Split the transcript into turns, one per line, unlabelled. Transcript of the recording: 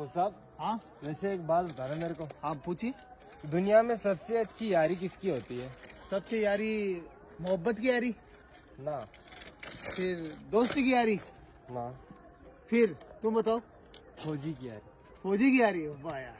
फौज साहब
हाँ?
वैसे एक बात बता रहे मेरे को।
आप पूछिए।
दुनिया में सबसे अच्छी यारी किसकी होती है?
सबसे यारी मोहब्बत की यारी?
ना।
फिर दोस्ती की यारी?
ना।
फिर तुम बताओ।
फौजी की यारी।
फौजी की यारी? वाह यार।